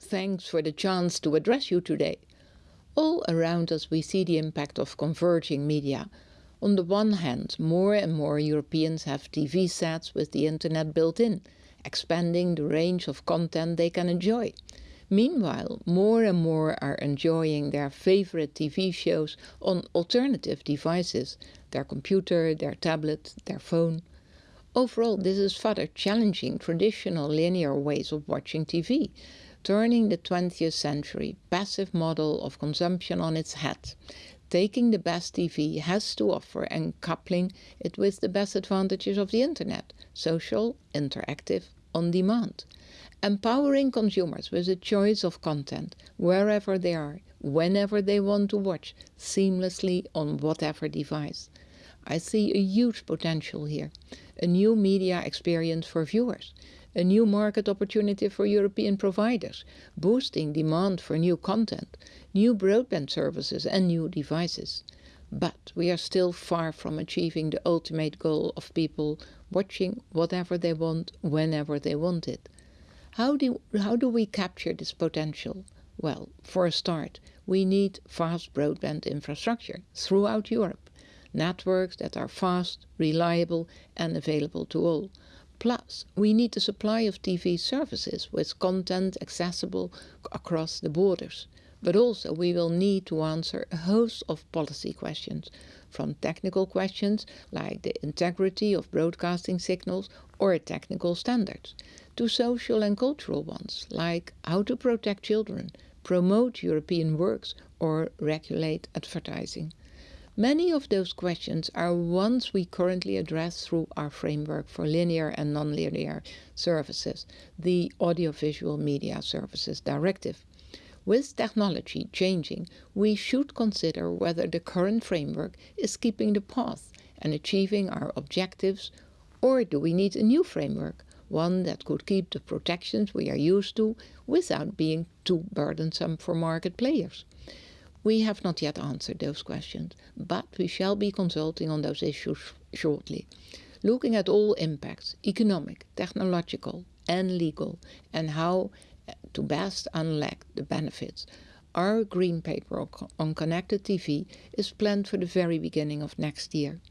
Thanks for the chance to address you today. All around us we see the impact of converging media. On the one hand, more and more Europeans have TV sets with the internet built in, expanding the range of content they can enjoy. Meanwhile, more and more are enjoying their favorite TV shows on alternative devices, their computer, their tablet, their phone. Overall, this is further challenging traditional linear ways of watching TV, turning the 20th century passive model of consumption on its head, taking the best TV has to offer and coupling it with the best advantages of the internet, social, interactive, on demand empowering consumers with a choice of content wherever they are, whenever they want to watch, seamlessly on whatever device. I see a huge potential here, a new media experience for viewers, a new market opportunity for European providers, boosting demand for new content, new broadband services and new devices. But we are still far from achieving the ultimate goal of people watching whatever they want, whenever they want it. How do, how do we capture this potential? Well, for a start, we need fast broadband infrastructure throughout Europe, networks that are fast, reliable and available to all. Plus, we need the supply of TV services with content accessible across the borders. But also we will need to answer a host of policy questions, from technical questions like the integrity of broadcasting signals or technical standards, to social and cultural ones, like how to protect children, promote European works, or regulate advertising. Many of those questions are ones we currently address through our framework for linear and nonlinear services, the Audiovisual Media Services Directive. With technology changing, we should consider whether the current framework is keeping the path and achieving our objectives, or do we need a new framework one that could keep the protections we are used to without being too burdensome for market players. We have not yet answered those questions, but we shall be consulting on those issues shortly, looking at all impacts, economic, technological and legal, and how eh, to best unlock the benefits. Our green paper on connected TV is planned for the very beginning of next year.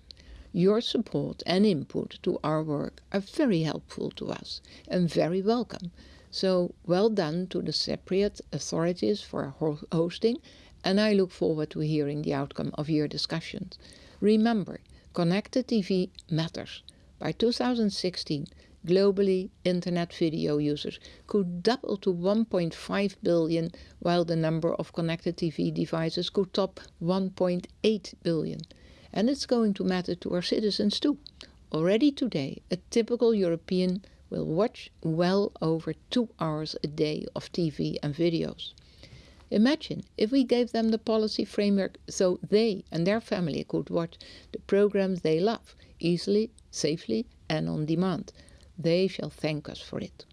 Your support and input to our work are very helpful to us and very welcome. So well done to the Cypriot authorities for hosting and I look forward to hearing the outcome of your discussions. Remember, connected TV matters. By 2016, globally, internet video users could double to 1.5 billion, while the number of connected TV devices could top 1.8 billion. And it's going to matter to our citizens too. Already today, a typical European will watch well over two hours a day of TV and videos. Imagine if we gave them the policy framework so they and their family could watch the programs they love easily, safely and on demand. They shall thank us for it.